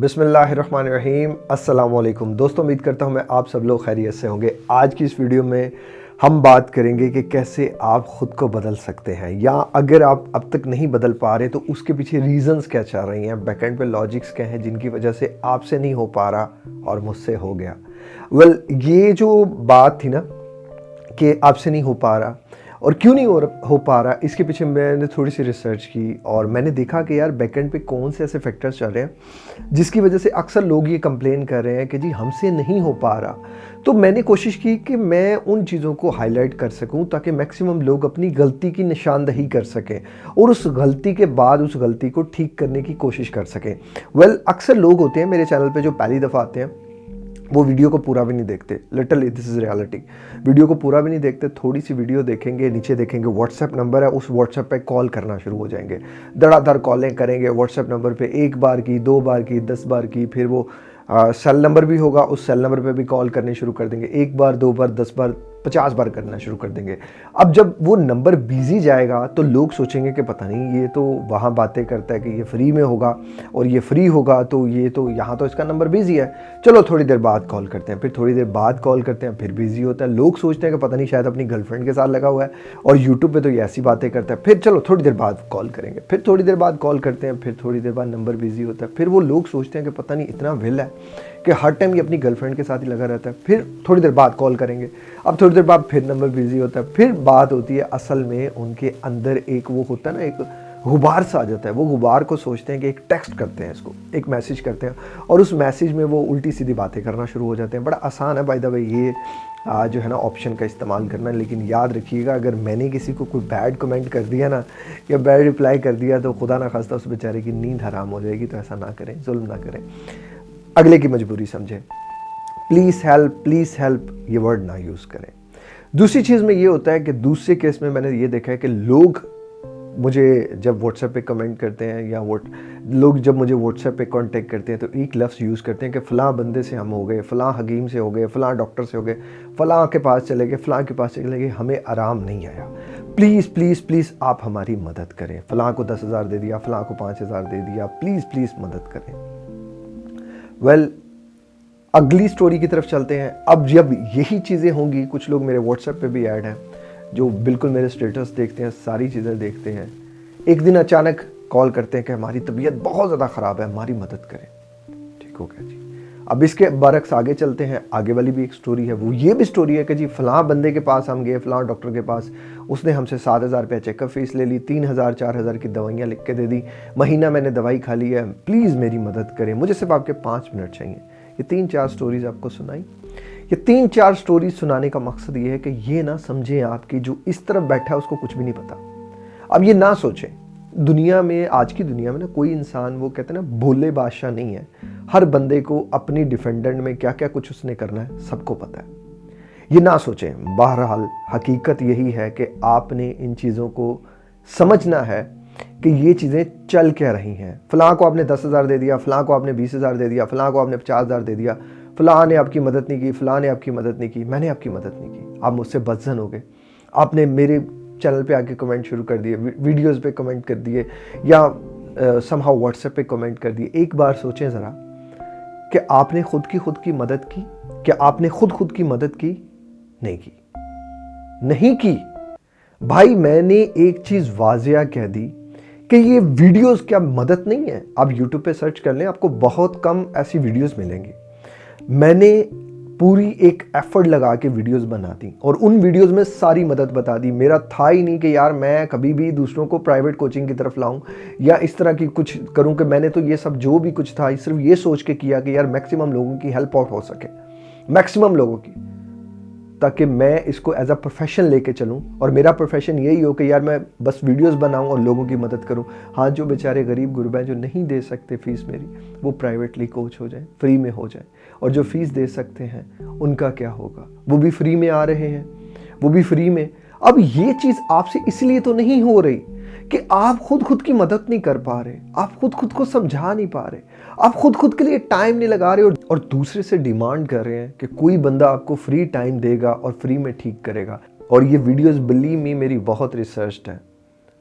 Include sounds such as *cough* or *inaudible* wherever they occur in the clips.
बिसमीम अस्सलाम दोस्तों उम्मीद करता हूँ मैं आप सब लोग खैरियत से होंगे। आज की इस वीडियो में हम बात करेंगे कि कैसे आप ख़ुद को बदल सकते हैं या अगर आप अब तक नहीं बदल पा रहे तो उसके पीछे रीजंस क्या चल रही हैं बैकेंड पे लॉजिक्स क्या हैं जिनकी वजह से आपसे नहीं हो पा रहा और मुझसे हो गया। वेल well, ये जो बात थी ना कि आपसे नहीं हो पा रहा और क्यों नहीं हो, हो पा रहा? इसके पीछे मैंने थोड़ी सी रिसर्च की और मैंने देखा कि यार बैकेंड पे कौन से ऐसे फैक्टर्स चल रहे हैं जिसकी वजह से अक्सर लोग ये कंप्लेन कर रहे हैं कि जी हमसे नहीं हो पा रहा। तो मैंने कोशिश की कि मैं उन चीज़ों को हाईलाइट कर सकूँ ताकि मैक्सिमम लोग अपनी गलती की निशानदही कर सकें और उस गलती के बाद उस गलती को ठीक करने की कोशिश कर सकें। वेल well, अक्सर लोग होते हैं मेरे चैनल पर जो पहली दफ़ा आते हैं वो वीडियो को पूरा भी नहीं देखते। Literally this is reality video को पूरा भी नहीं देखते थोड़ी सी वीडियो देखेंगे, नीचे देखेंगे व्हाट्सएप नंबर है, उस व्हाट्सएप पे कॉल करना शुरू हो जाएँगे। धड़ाधड़ कॉलें करेंगे व्हाट्सएप नंबर पे एक बार की, दो बार की, दस बार की, फिर वो सेल नंबर भी होगा, उस सेल नंबर पर भी कॉल करने शुरू कर देंगे। एक बार, दो बार, दस बार पचास बार करना शुरू कर देंगे। अब जब वो नंबर बिज़ी जाएगा तो लोग सोचेंगे कि पता नहीं, ये तो वहाँ बातें करता है कि ये फ्री में होगा और ये फ्री होगा तो ये तो यहाँ तो इसका नंबर बिज़ी है। चलो, थोड़ी देर बाद कॉल करते हैं, फिर थोड़ी देर बाद कॉल करते हैं, फिर बिज़ी होता है। लोग सोचते हैं कि पता नहीं, शायद अपनी गर्लफ्रेंड के साथ लगा हुआ है और यूट्यूब पर तो ये ऐसी बातें करता है। फिर चलो, थोड़ी देर बाद कॉल करेंगे, फिर थोड़ी देर बाद कॉल करते हैं, फिर थोड़ी देर बाद नंबर बिज़ी होता है। फिर वो लोग सोचते हैं कि पता नहीं, इतना विल है। कि हर टाइम ये अपनी गर्लफ्रेंड के साथ ही लगा रहता है फिर थोड़ी देर बाद कॉल करेंगे। अब थोड़ी देर बाद फिर नंबर बिज़ी होता है फिर बात होती है असल में उनके अंदर एक वो होता है ना एक गुबार सा आ जाता है। वो गुबार को सोचते हैं कि एक टेक्स्ट करते हैं इसको एक मैसेज करते हैं और उस मैसेज में वो उल्टी सीधी बातें करना शुरू हो जाते हैं। बड़ा आसान है बाय द वे ये आ, जो है ना ऑप्शन का इस्तेमाल करना। लेकिन याद रखिएगा अगर मैंने किसी को कोई बैड कमेंट कर दिया ना या बैड रिप्लाई कर दिया तो खुदा ना खास्ता उस बेचारे की नींद हराम हो जाएगी तो ऐसा ना करें जुल्म ना करें। अगले की मजबूरी समझें। प्लीज़ हेल्प प्लीज़ हेल्प ये वर्ड ना यूज़ करें। दूसरी चीज़ में ये होता है कि दूसरे केस में मैंने ये देखा है कि लोग मुझे जब व्हाट्सएप पे कमेंट करते हैं या वोट लोग जब मुझे व्हाट्सएप पे कांटेक्ट करते हैं तो एक लफ्ज़ यूज़ करते हैं कि फ़लाँ बंदे से हम हो गए, फ़लाँ हकीम से हो गए, फ़लाँ डॉक्टर से हो गए, फ़लाँ के पास चले गए, फ़लाँ के पास चले गए, हमें आराम नहीं आया। प्लीज़ प्लीज़ प्लीज़ आप हमारी मदद करें। फ़लाँ को दस हज़ार दे दिया, फ़लाँ को पाँच हज़ार दे दिया। प्लीज़ प्लीज़ मदद करें। वेल well, अगली स्टोरी की तरफ़ चलते हैं। अब जब यही चीज़ें होंगी कुछ लोग मेरे व्हाट्सएप पे भी ऐड हैं जो बिल्कुल मेरे स्टेटस देखते हैं सारी चीज़ें देखते हैं। एक दिन अचानक कॉल करते हैं कि हमारी तबीयत बहुत ज़्यादा ख़राब है हमारी मदद करें। ठीक हो गया जी। अब इसके बरक्स आगे चलते हैं। आगे वाली भी एक स्टोरी है। वो ये भी स्टोरी है कि जी फ़लाँ बंदे के पास हम गए, फ़लाँ डॉक्टर के पास। उसने हमसे सात हज़ार रुपया चेकअप फ़ीस ले ली, तीन हज़ार, चार हज़ार की दवाइयाँ लिख के दे दी। महीना मैंने दवाई खा ली है। प्लीज़ मेरी मदद करें। मुझे सिर्फ़ आपके पाँच मिनट चाहिए। ये तीन चार स्टोरीज़ आपको सुनाई। ये तीन चार स्टोरीज सुनाने का मकसद ये है कि ये ना समझें आपकी, जो इस तरफ़ बैठा है, उसको कुछ भी नहीं पता। अब ये ना सोचें। दुनिया में, आज की दुनिया में ना कोई इंसान, वो कहते हैं ना, भोले बादशाह नहीं है। हर बंदे को अपनी डिफेंडेंट में क्या क्या कुछ उसने करना है, सबको पता है। ये ना सोचें, बहरहाल हकीकत यही है कि आपने इन चीज़ों को समझना है कि ये चीज़ें चल क्या रही हैं। फ़लाँ को आपने दस हज़ार दे दिया, फ़लाँ को आपने बीस हज़ार दे दिया, फ़लाँ को आपने पचास हज़ार दे दिया, फ़लाँ ने आपकी मदद नहीं की, फ़लाँ ने आपकी मदद नहीं की, मैंने आपकी मदद नहीं की। आप मुझसे बदजन हो गए। आपने मेरे चैनल पे आके कमेंट शुरू कर दिए वीडियोस पे कमेंट कर दिए, या समहाउ व्हाट्सएप पे कमेंट कर दिए। एक बार सोचें ज़रा कि आपने खुद की खुद की मदद की क्या आपने खुद खुद की मदद की? नहीं की। नहीं की। भाई, मैंने एक चीज़ वाजिया कह दी कि ये वीडियोस क्या मदद नहीं है। आप यूट्यूब पे सर्च कर लें, आपको बहुत कम ऐसी वीडियोस मिलेंगी। मैंने पूरी एक एफर्ट लगा के वीडियोस बना दी और उन वीडियोस में सारी मदद बता दी। मेरा था ही नहीं कि यार मैं कभी भी दूसरों को प्राइवेट कोचिंग की तरफ़ लाऊं या इस तरह की कुछ करूँ कि मैंने तो ये सब जो भी कुछ था सिर्फ़ ये सोच के किया कि यार मैक्सिमम लोगों की हेल्प आउट हो सके। मैक्सिमम लोगों की। ताकि मैं इसको एज अ प्रोफेशन लेके चलूँ। और मेरा प्रोफेशन यही हो कि यार मैं बस वीडियोस बनाऊँ और लोगों की मदद करूँ। हाँ जो बेचारे गरीब गुरबा जो नहीं दे सकते फ़ीस मेरी, वो प्राइवेटली कोच हो जाए फ्री में हो जाए। और जो फ़ीस दे सकते हैं उनका क्या होगा? वो भी फ्री में आ रहे हैं वो भी फ्री में। अब ये चीज़ आपसे इसलिए तो नहीं हो रही कि आप खुद खुद की मदद नहीं कर पा रहे आप खुद खुद को समझा नहीं पा रहे। आप खुद खुद के लिए टाइम नहीं लगा रहे और, और दूसरे से डिमांड कर रहे हैं कि कोई बंदा आपको फ्री टाइम देगा और फ्री में ठीक करेगा। और ये वीडियोस बिलीव मी मेरी बहुत रिसर्च है।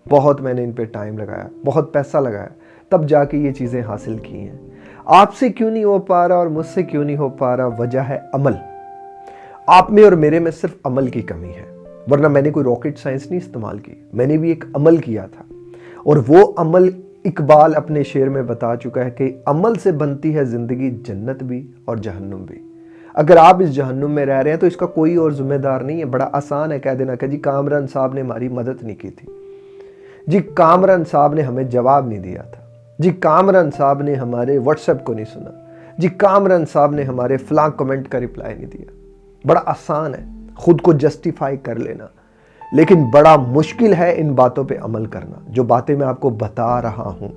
बहुत मैंने इन पर टाइम लगाया बहुत पैसा लगाया। तब जाके ये चीज़ें हासिल की हैं। आपसे क्यों नहीं हो पा रहा और मुझसे क्यों नहीं हो पा रहा? वजह है अमल। आप में और मेरे में सिर्फ़ अमल की कमी है। वरना मैंने कोई रॉकेट साइंस नहीं इस्तेमाल की। मैंने भी एक अमल किया था। और वो अमल इकबाल अपने शेर में बता चुका है कि अमल से बनती है ज़िंदगी जन्नत भी और जहन्नुम भी। अगर आप इस जहन्नुम में रह रहे हैं तो इसका कोई और जिम्मेदार नहीं है। बड़ा आसान है, कह देना कि जी, कामरान साहब ने हमारी मदद नहीं की थी। जी, कामरान साहब ने हमें जवाब नहीं दिया था। जी, कामरान साहब ने हमारे व्हाट्सएप को नहीं सुना। जी, कामरान साहब ने हमारे फ्लां कमेंट का रिप्लाई नहीं दिया। बड़ा आसान है, खुद को जस्टिफाई कर लेना। लेकिन बड़ा मुश्किल है इन बातों पे अमल करना, जो बातें मैं आपको बता रहा हूँ।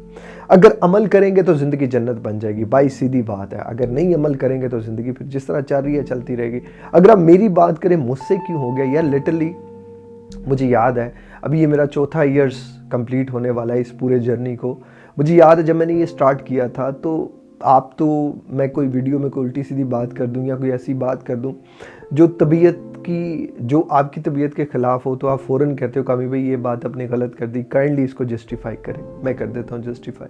अगर अमल करेंगे तो ज़िंदगी जन्नत बन जाएगी, बाई सीधी बात है। अगर नहीं अमल करेंगे तो ज़िंदगी फिर जिस तरह चल रही है, चलती रहेगी। अगर आप मेरी बात करें, मुझसे क्यों हो गया? यार लिटरली मुझे याद है, अभी ये मेरा चौथा ईयर्स कंप्लीट होने वाला है इस पूरे जर्नी को। मुझे याद है जब मैंने ये स्टार्ट किया था तो आप तो मैं कोई वीडियो में कोई उल्टी सीधी बात कर दूँ या कोई ऐसी बात कर दूँ, जो तबीयत की, जो आपकी तबीयत के ख़िलाफ़ हो तो आप फ़ौर कहते हो, कामी भाई, ये बात अपने गलत कर दी काइंडली इसको जस्टिफाई करें। मैं कर देता हूँ जस्टिफाई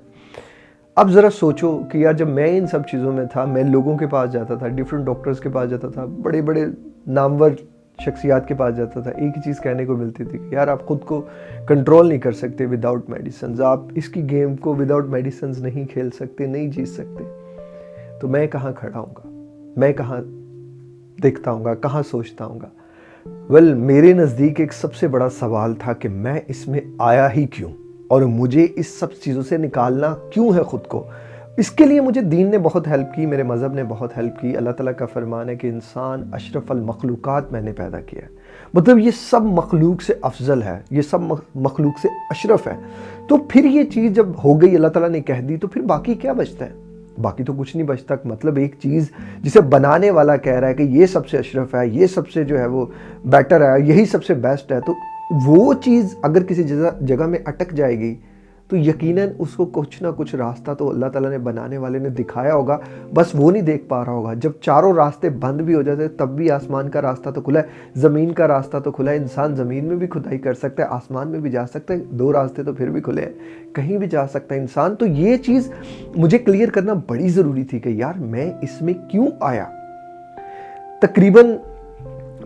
अब ज़रा सोचो कि यार, जब मैं इन सब चीज़ों में था, मैं लोगों के पास जाता था डिफरेंट डॉक्टर्स के पास जाता था बड़े बड़े नामवर शख्सियात के पास जाता था एक ही चीज़ कहने को मिलती थी कि यार आप ख़ुद को कंट्रोल नहीं कर सकते विदाउट मेडिसिन आप इसकी गेम को विदाउट मेडिसिन नहीं खेल सकते नहीं जीत सकते। तो मैं कहाँ खड़ा हूँ मैं कहाँ देखता हूँ कहाँ सोचता हूँ वेल well, मेरे नज़दीक एक सबसे बड़ा सवाल था कि मैं इसमें आया ही क्यों? और मुझे इस सब चीज़ों से निकालना क्यों है ख़ुद को? इसके लिए मुझे दीन ने बहुत हेल्प की, मेरे मज़हब ने बहुत हेल्प की। अल्लाह ताला का फरमान है कि इंसान अशरफल मखलूक़ात मैंने पैदा किया है। मतलब ये सब मखलूक से अफजल है, ये सब मखलूक से अशरफ है। तो फिर ये चीज़ जब हो गई, अल्लाह ताला ने कह दी तो फिर बाकी क्या बचता है? बाकी तो कुछ नहीं बचता। मतलब एक चीज़ जिसे बनाने वाला कह रहा है कि ये सबसे अशरफ है, ये सबसे जो है वो बेटर है, यही सबसे बेस्ट है तो वो चीज़ अगर किसी जगह जगह में अटक जाएगी तो यकीनन उसको कुछ ना कुछ रास्ता तो अल्लाह ताला ने बनाने वाले ने दिखाया होगा, बस वो नहीं देख पा रहा होगा। जब चारों रास्ते बंद भी हो जाते तब भी आसमान का रास्ता तो खुला है, ज़मीन का रास्ता तो खुला है, इंसान ज़मीन में भी खुदाई कर सकता है, आसमान में भी जा सकता है, दो रास्ते तो फिर भी खुले हैं, कहीं भी जा सकता है इंसान। तो ये चीज़ मुझे क्लियर करना बड़ी ज़रूरी थी कि यार मैं इसमें क्यों आया? तकरीबन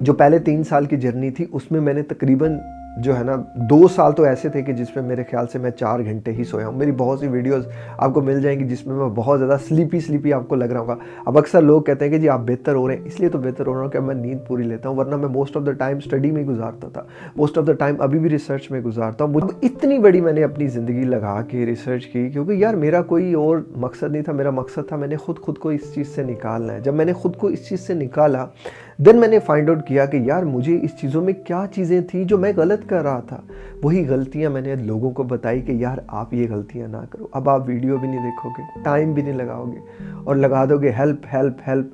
जो पहले तीन साल की जर्नी थी, उसमें मैंने तकरीबन जो है ना, दो साल तो ऐसे थे कि जिसमें मेरे ख्याल से मैं चार घंटे ही सोया हूँ। मेरी बहुत सी वीडियोस आपको मिल जाएँगी जिसमें मैं बहुत ज़्यादा स्लीपी स्लीपी आपको लग रहा होगा। अब अक्सर लोग कहते हैं कि जी आप बेहतर हो रहे हैं, इसलिए तो बेहतर हो रहा हूँ कि मैं नींद पूरी लेता हूँ, वरना मैं most of the time study में गुजारता था। मोस्ट ऑफ़ द टाइम अभी भी रिसर्च में गुजारता हूँ। इतनी बड़ी मैंने अपनी ज़िंदगी लगा के रिसर्च की, क्योंकि यार मेरा कोई और मकसद नहीं था, मेरा मकसद था मैंने खुद खुद को इस चीज़ से निकालना है। जब मैंने खुद को इस चीज़ से निकाला देन मैंने फाइंड आउट किया कि यार मुझे इस चीज़ों में क्या चीज़ें थी जो मैं गलत कर रहा था। वही गलतियाँ मैंने लोगों को बताई कि यार आप ये गलतियाँ ना करो। अब आप वीडियो भी नहीं देखोगे टाइम भी नहीं लगाओगे और लगा दोगे हेल्प हेल्प हेल्प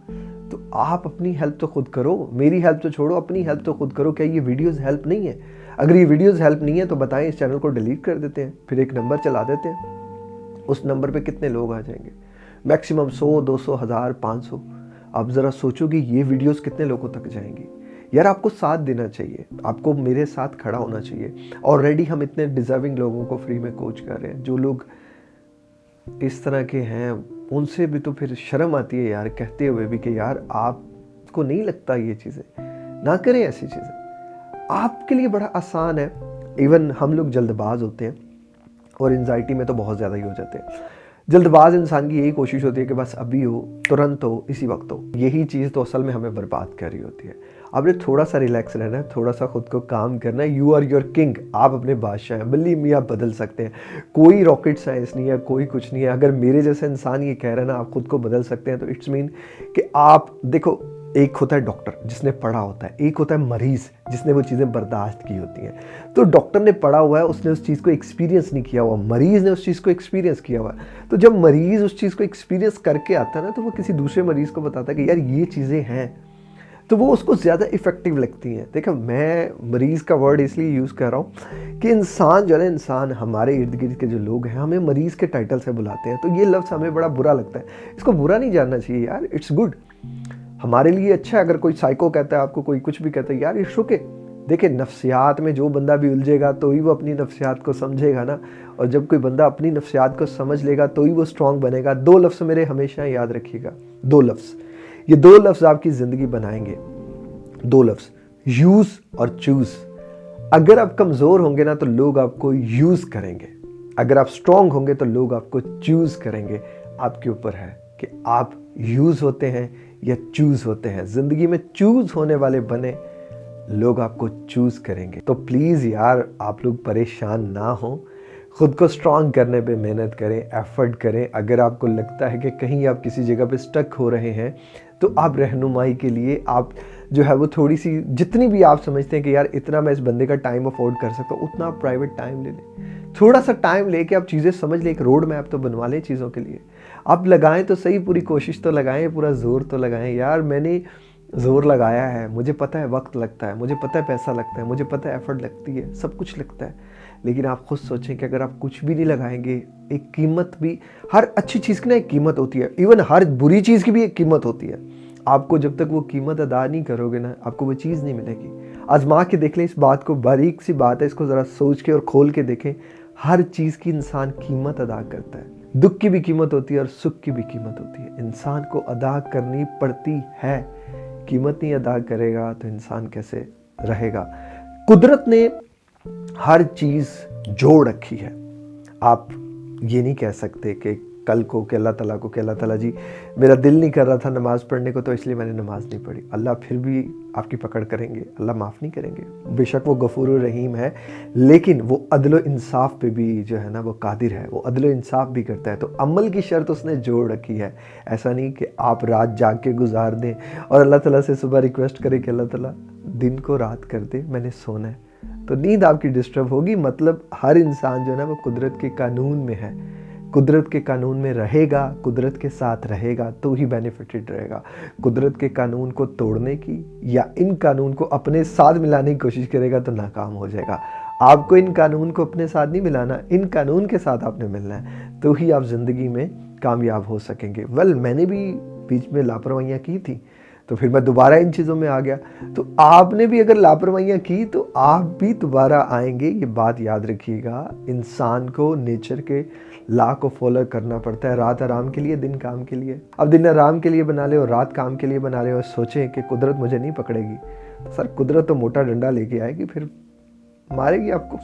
तो आप अपनी हेल्प तो खुद करो, मेरी हेल्प तो छोड़ो, अपनी हेल्प तो खुद करो। क्या ये वीडियोज़ हेल्प नहीं है? अगर ये वीडियोज़ हेल्प नहीं है तो बताएँ, इस चैनल को डिलीट कर देते हैं, फिर एक नंबर चला देते हैं। उस नंबर पे कितने लोग आ जाएँगे? मैक्सिमम सौ, दो सौ, हज़ार, पाँच सौ। आप ज़रा सोचो कि ये वीडियोस कितने लोगों तक जाएँगी। यार, आपको साथ देना चाहिए। आपको मेरे साथ खड़ा होना चाहिए। ऑलरेडी हम इतने डिज़र्विंग लोगों को फ्री में कोच कर रहे हैं। जो लोग इस तरह के हैं, उनसे भी तो फिर शर्म आती है यार, कहते हुए भी कि यार, आपको नहीं लगता ये चीज़ें? ना करें ऐसी चीज़ें। आपके लिए बड़ा आसान है। इवन हम लोग जल्दबाज होते हैं और एनजाइटी में तो बहुत ज़्यादा ही हो जाते हैं। जल्दबाज इंसान की यही कोशिश होती है कि बस अभी हो, तुरंत हो, इसी वक्त हो। यही चीज़ तो असल में हमें बर्बाद कर रही होती है। आपने थोड़ा सा रिलैक्स रहना है थोड़ा सा खुद को काम करना है। यू आर योर किंग आप अपने बादशाह हैं। बल्ली मी आप बदल सकते हैं। कोई रॉकेट साइंस नहीं है, कोई कुछ नहीं है। अगर मेरे जैसे इंसान ये कह रहे हैं ना, आप खुद को बदल सकते हैं। तो इट्स मीन कि आप, देखो एक होता है डॉक्टर जिसने पढ़ा होता है, एक होता है मरीज़ जिसने वो चीज़ें बर्दाश्त की होती हैं। तो डॉक्टर ने पढ़ा हुआ है, उसने उस चीज़ को एक्सपीरियंस नहीं किया हुआ, मरीज़ ने उस चीज़ को एक्सपीरियंस किया हुआ। तो जब मरीज़ उस चीज़ को एक्सपीरियंस करके आता है ना तो वो किसी दूसरे मरीज़ को बताता है कि यार ये चीज़ें हैं। तो वो उसको ज़्यादा इफ़ेक्टिव लगती हैं। देखो, मैं मरीज़ का वर्ड इसलिए यूज़ कर रहा हूँ कि इंसान जो है इंसान हमारे इर्द गिर्द के जो लोग हैं, हमें मरीज़ के टाइटल से बुलाते हैं। तो ये लफ्ज़ हमें बड़ा बुरा लगता है। इसको बुरा नहीं जानना चाहिए यार इट्स गुड हमारे लिए अच्छा है, अगर कोई साइको कहता है, आपको कोई कुछ भी कहता है, यार इट्स ओके देखिए, नफ्सियात में जो बंदा भी उलझेगा तो ही वो अपनी नफ्सियात को समझेगा ना। और जब कोई बंदा अपनी नफ्सियात को समझ लेगा तो ही वो स्ट्रांग बनेगा। दो लफ्ज़ मेरे हमेशा याद रखिएगा। दो लफ्ज़। ये दो लफ्ज़ आपकी ज़िंदगी बनाएँगे। दो लफ्ज़। यूज़ और चूज़ अगर आप कमज़ोर होंगे ना तो लोग आपको यूज़ करेंगे। अगर आप स्ट्रांग होंगे तो लोग आपको चूज़ करेंगे। आपके ऊपर है कि आप यूज़ होते हैं या चूज़ होते हैं। ज़िंदगी में चूज़ होने वाले बने लोग आपको चूज़ करेंगे। तो प्लीज़ यार, आप लोग परेशान ना हो। खुद को स्ट्रांग करने पे मेहनत करें एफर्ट करें। अगर आपको लगता है कि कहीं आप किसी जगह पे स्टक हो रहे हैं तो आप रहनुमाई के लिए आप जो है वो थोड़ी सी जितनी भी आप समझते हैं कि यार, इतना मैं इस बंदे का टाइम अफोर्ड कर सकता हूँ, उतना आप प्राइवेट टाइम ले लें। थोड़ा सा टाइम लेके आप चीज़ें समझ लें, एक रोड मैप तो बनवा लें चीज़ों के लिए। आप लगाएँ तो सही, पूरी कोशिश तो लगाएँ, पूरा ज़ोर तो लगाएँ। यार, मैंने ज़ोर लगाया है, मुझे पता है वक्त लगता है, मुझे पता है पैसा लगता है, मुझे पता है एफर्ट लगती है, सब कुछ लगता है। लेकिन आप खुद सोचें कि अगर आप कुछ भी नहीं लगाएँगे, एक कीमत भी, हर अच्छी चीज़ की ना एक कीमत होती है। इवन हर बुरी चीज़ की भी एक कीमत होती है। आपको जब तक वो कीमत अदा नहीं करोगे ना, आपको वो चीज़ नहीं मिलेगी। आजमा के देख लें, इस बात को बारीक सी बात है, इसको ज़रा सोच के और खोल के देखें। हर चीज़ की इंसान कीमत अदा करता है। दुख की भी कीमत होती है और सुख की भी कीमत होती है। इंसान को अदा करनी पड़ती है। कीमत नहीं अदा करेगा तो इंसान कैसे रहेगा? कुदरत ने हर चीज़ जोड़ रखी है। आप ये नहीं कह सकते कि कल को कि अल्लाह ताला को कि अल्लाह ताला जी, मेरा दिल नहीं कर रहा था नमाज़ पढ़ने को तो इसलिए मैंने नमाज़ नहीं पढ़ी। अल्लाह फिर भी आपकी पकड़ करेंगे, अल्लाह माफ़ नहीं करेंगे। बेशक वो गफूर रहीम है, लेकिन वो अदल इंसाफ पे भी जो है ना, वो कादिर है, वो अदल इंसाफ भी करता है। तो अमल की शर्त उसने जोड़ रखी है। ऐसा नहीं कि आप रात जाग के गुजार दें और अल्लाह ताला से सुबह रिक्वेस्ट करें कि अल्लाह ताला, दिन को रात कर दे, मैंने सोना है। तो नींद आपकी डिस्टर्ब होगी मतलब हर इंसान जो है ना, वो कुदरत के कानून में है। कुदरत के कानून में रहेगा, कुदरत के साथ रहेगा तो ही बेनिफिटेड रहेगा। कुदरत के कानून को तोड़ने की या इन कानून को अपने साथ मिलाने की कोशिश करेगा तो नाकाम हो जाएगा। आपको इन कानून को अपने साथ नहीं मिलाना, इन कानून के साथ आपने मिलना है तो ही आप ज़िंदगी में कामयाब हो सकेंगे। वेल मैंने भी बीच में लापरवाहियाँ की थी तो फिर मैं दोबारा इन चीज़ों में आ गया। तो आपने भी अगर लापरवाहियाँ की तो आप भी दोबारा आएँगे। ये बात याद रखिएगा। इंसान को नेचर के ला को फॉलो करना पड़ता है। रात आराम के लिए, दिन काम के लिए। अब दिन आराम के लिए बना ले और रात काम के लिए बना ले और सोचें कि कुदरत मुझे नहीं पकड़ेगी। तो सर, कुदरत तो मोटा डंडा लेके आएगी, फिर मारेगी आपको?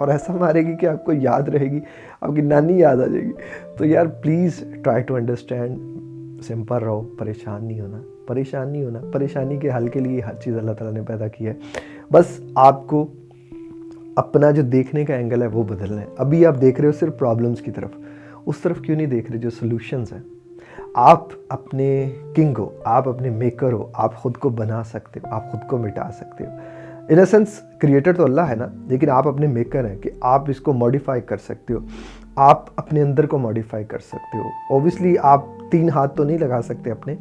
और ऐसा मारेगी कि आपको याद रहेगी, आपकी नानी याद आ जाएगी। तो यार please try to understand simple रहो, परेशान नहीं होना। परेशान होना, परेशानी के हल के लिए हर चीज़ अल्लाह ताला ने पैदा की है। बस आपको अपना जो देखने का एंगल है वो बदलना है। अभी आप देख रहे हो सिर्फ़ प्रॉब्लम्स की तरफ़। उस तरफ़ क्यों नहीं देख रहे जो सोल्यूशंस हैं? आप अपने किंग हो, आप अपने मेकर हो, आप खुद को बना सकते हो, आप खुद को मिटा सकते हो। इन सेंस क्रिएटर तो अल्लाह है ना, लेकिन आप अपने मेकर हैं कि आप इसको मॉडिफाई कर सकते हो। आप अपने अंदर को मॉडिफाई कर सकते हो। ओबियसली आप तीन हाथ तो नहीं लगा सकते अपने,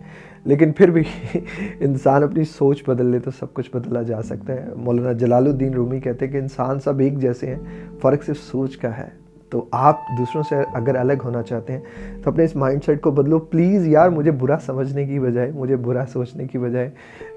लेकिन फिर भी *laughs* इंसान अपनी सोच बदल ले तो सब कुछ बदला जा सकता है। मौलाना जलालुद्दीन रूमी कहते हैं कि इंसान सब एक जैसे हैं, फ़र्क सिर्फ़ सोच का है। तो आप दूसरों से अगर अलग होना चाहते हैं तो अपने इस माइंडसेट को बदलो। प्लीज़ यार, मुझे बुरा समझने की बजाय, मुझे बुरा सोचने की बजाय,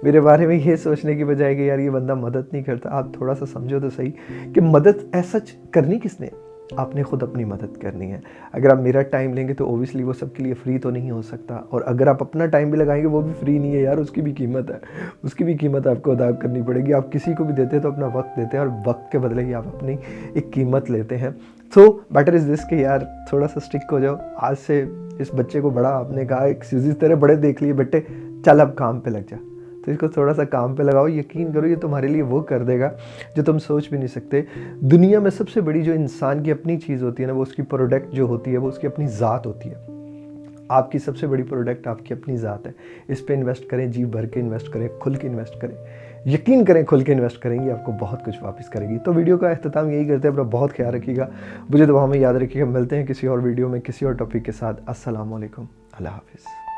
मेरे बारे में ये सोचने की बजाय कि यार ये बंदा मदद नहीं करता। आप थोड़ा सा समझो तो सही कि मदद ऐसा करनी किसने? आपने खुद अपनी मदद करनी है। अगर आप मेरा टाइम लेंगे तो ओबियसली वो सबके लिए फ्री तो नहीं हो सकता। और अगर आप अपना टाइम भी लगाएँगे, वो भी फ्री नहीं है यार, उसकी भी कीमत है। उसकी भी कीमत आपको अदा करनी पड़ेगी। आप किसी को भी देते हैं तो अपना वक्त देते हैं और वक्त के बदले ही आप अपनी एक कीमत लेते हैं। तो बेटर इज़ दिस कि यार, थोड़ा सा स्टिक हो जाओ। आज से इस बच्चे को बड़ा, आपने कहा, एक तरह बड़े देख लिए, बेटे, चल अब काम पे लग जा। तो इसको थोड़ा सा काम पे लगाओ। यकीन करो, ये तुम्हारे लिए वो कर देगा, जो तुम सोच भी नहीं सकते। दुनिया में सबसे बड़ी जो इंसान की अपनी चीज़ होती है ना, वो उसकी प्रोडक्ट जो होती है, वो उसकी अपनी ज़ात होती है। आपकी सबसे बड़ी प्रोडक्ट आपकी अपनी ज़ात है। इस पर इन्वेस्ट करें, जी भर के इन्वेस्ट करें, खुल के इन्वेस्ट करें। यकीन करें, खुल के इन्वेस्ट करेंगे, आपको बहुत कुछ वापस करेगी। तो वीडियो का अख्ताम यही करते हैं, अपना बहुत ख्याल रखिएगा। मुझे दुआ में याद रखिएगा, मिलते हैं किसी और वीडियो में, किसी और टॉपिक के साथ। असलम अल्लाह हाफिज़।